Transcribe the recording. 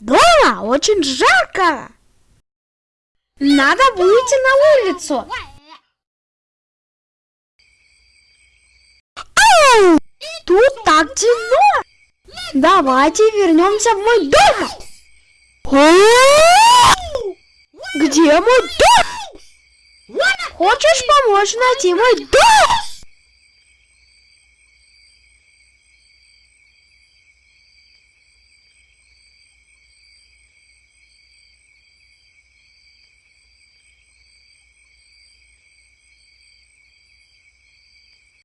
Дома очень жарко. Надо выйти на улицу. Ау! Тут так темно. Давайте вернемся в мой дом. Где мой дом? Хочешь помочь найти мой дом?